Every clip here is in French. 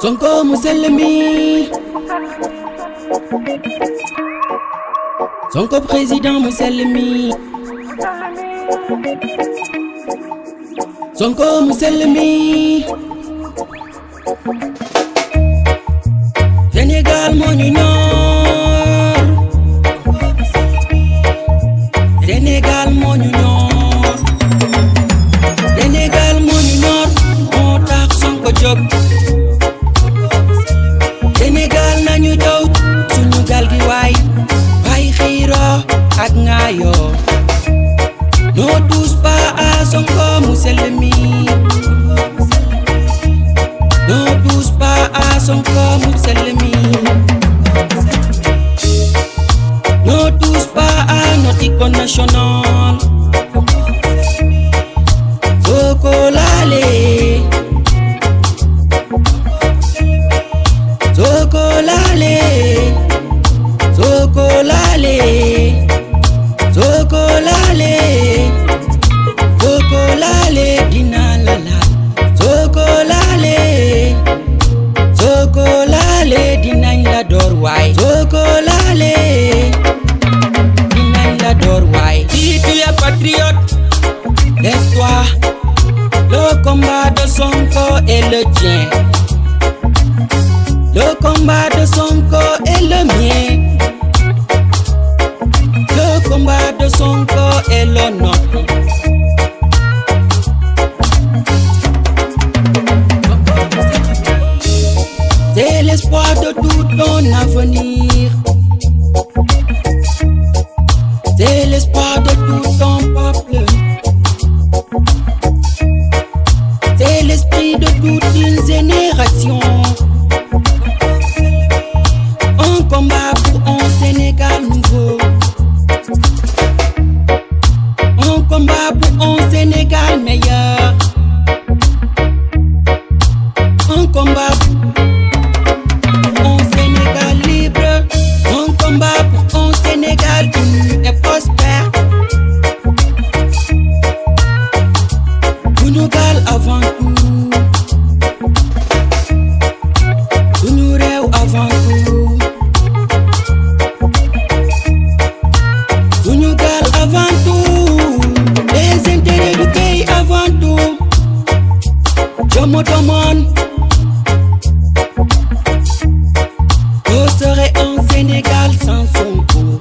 Sonko Mousselmi Sonko Président Mousselmi Sonko Mousselmi Sénégal mon union Sénégal mon union Sénégal mon union On t'a son coach combat de son corps est le tien. Le combat de son corps est le mien. Le combat de son corps est le nôtre. moto man serait un Sénégal sans son coup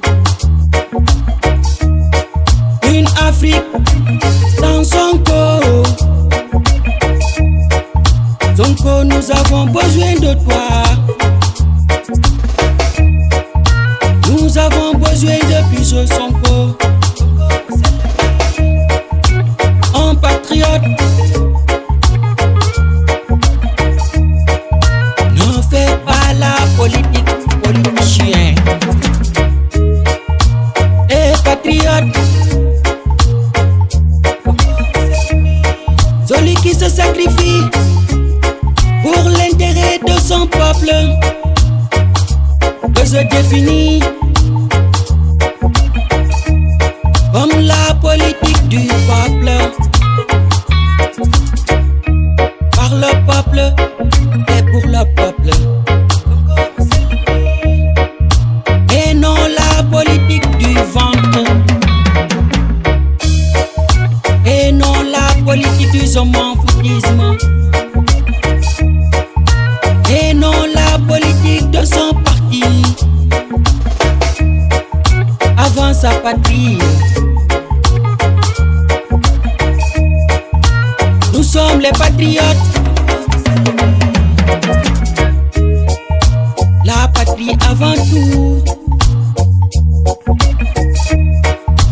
Une Afrique sans son corps Sonko, nous avons besoin de toi. peuple. Que je définis Sapati. Nous sommes les patriotes. La patrie avant tout.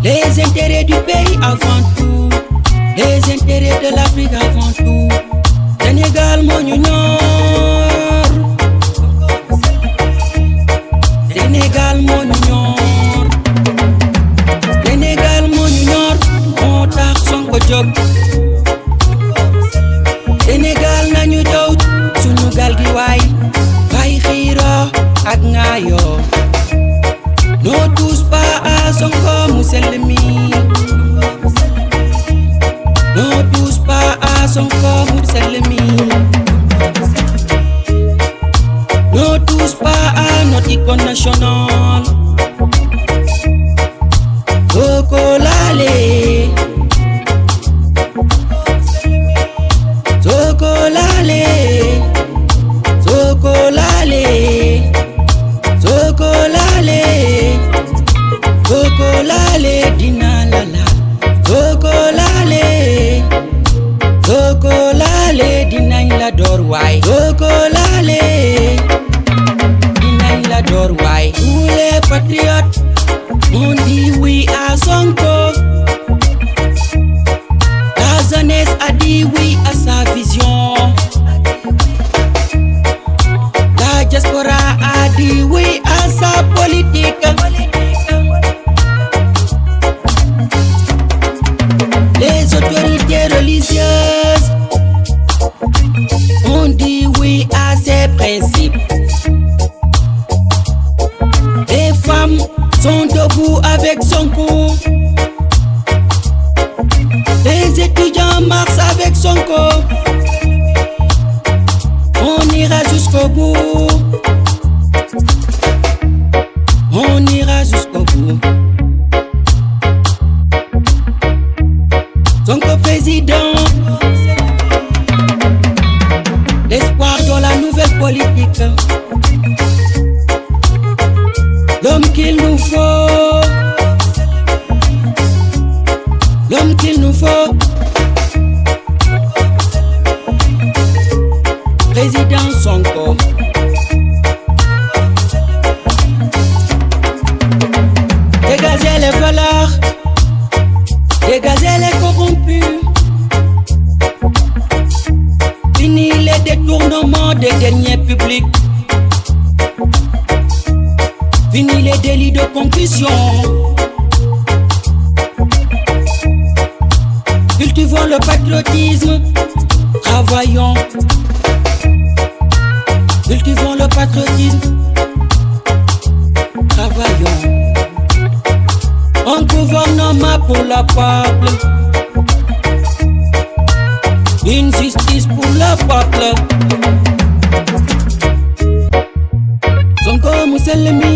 Les intérêts du pays avant tout. Les intérêts de l'Afrique avant tout. Sénégal, mon union. Sénégal, mon union. On we. Sont debout avec son cou. Les étudiants marchent avec son corps. On ira jusqu'au bout. On ira jusqu'au bout. Sonko président, l'espoir dans la nouvelle politique, qu'il nous faut, l'homme qu'il nous faut, président Sonko. Dégager les valeurs Dégager les corrompus. Fini les détournements des deniers publics. Fini les délits de concussion. Cultivons le patriotisme. Travaillons. Cultivons le patriotisme. Travaillons. Un gouvernement pour le peuple. Une justice pour le peuple. Sonko Mousselmi.